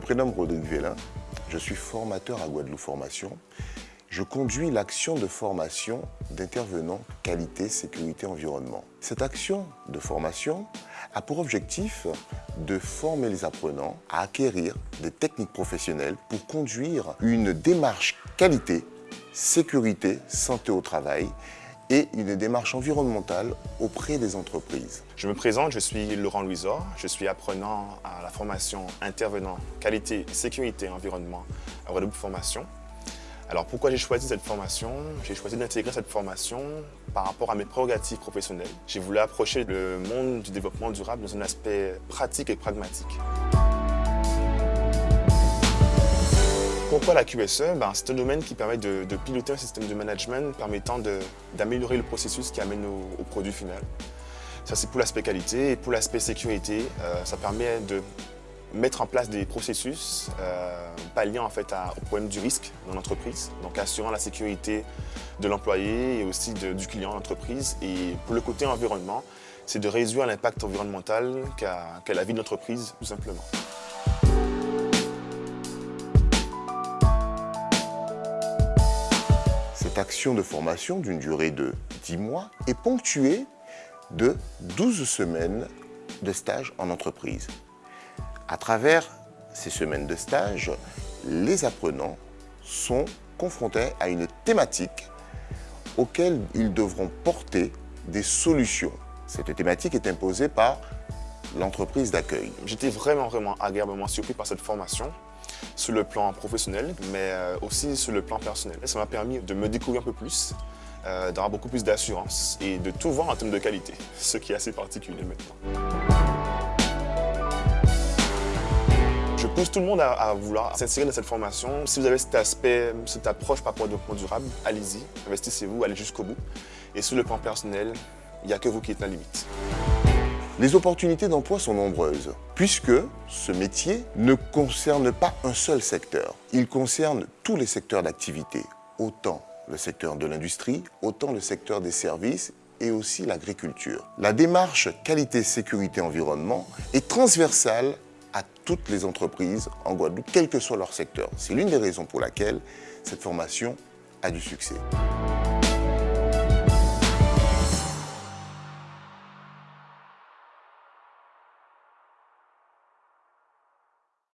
prénomme Rodrigue Vélin. Je suis formateur à Guadeloupe Formation. Je conduis l'action de formation d'intervenants qualité, sécurité, environnement. Cette action de formation a pour objectif de former les apprenants à acquérir des techniques professionnelles pour conduire une démarche qualité, sécurité, santé au travail et une démarche environnementale auprès des entreprises. Je me présente, je suis Laurent Louisor, je suis apprenant à la formation intervenant qualité, sécurité environnement à Guadeloupe Formation. Alors pourquoi j'ai choisi cette formation? J'ai choisi d'intégrer cette formation par rapport à mes prérogatives professionnelles. J'ai voulu approcher le monde du développement durable dans un aspect pratique et pragmatique. Pourquoi la QSE ben, C'est un domaine qui permet de, piloter un système de management permettant d'améliorer le processus qui amène au, produit final. Ça c'est pour l'aspect qualité et pour l'aspect sécurité, euh, ça permet de mettre en place des processus euh, palliant en fait au problème du risque dans l'entreprise, donc assurant la sécurité de l'employé et aussi du client l'entreprise. Et pour le côté environnement, c'est de réduire l'impact environnemental qu'a la vie de l'entreprise tout simplement. Cette action de formation d'une durée de 10 mois est ponctuée de 12 semaines de stage en entreprise. À travers ces semaines de stage, les apprenants sont confrontés à une thématique auquel ils devront porter des solutions. Cette thématique est imposée par l'entreprise d'accueil. J'étais vraiment, vraiment agréablement surpris par cette formation sur le plan professionnel, mais euh, aussi sur le plan personnel. Ça m'a permis de me découvrir un peu plus, euh, d'avoir beaucoup plus d'assurance et de tout voir en termes de qualité, ce qui est assez particulier maintenant. Je pousse tout le monde à, vouloir s'insérer dans cette formation. Si vous avez cet aspect, cette approche par rapport au développement durable, allez-y, investissez-vous, allez jusqu'au bout. Et sur le plan personnel, il n'y a que vous qui êtes la limite. Les opportunités d'emploi sont nombreuses, puisque ce métier ne concerne pas un seul secteur. Il concerne tous les secteurs d'activité, autant le secteur de l'industrie, autant le secteur des services et aussi l'agriculture. La démarche qualité, sécurité, environnement est transversale à toutes les entreprises en Guadeloupe, quel que soit leur secteur. C'est l'une des raisons pour laquelle cette formation a du succès.